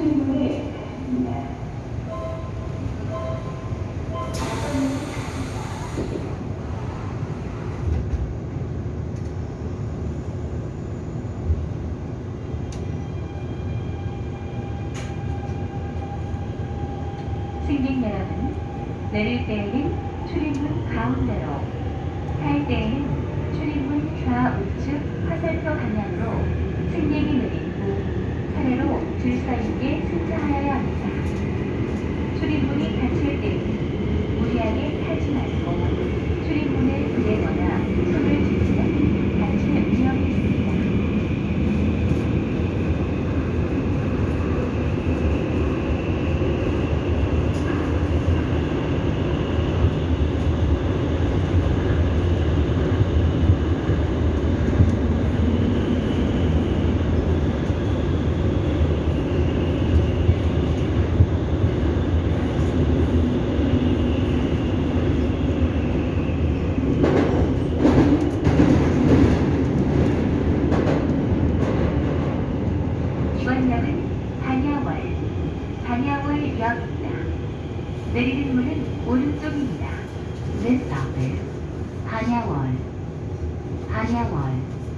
승객 여러분, 내릴 때에는 출입문 가운데로, 탈 때에는 출입문 좌우측 화살표 방향으로 승객이 내린 이번역은 반야월, 반야월역입니다. 내리는 문은 오른쪽입니다. This stop is 반야월, 반야월.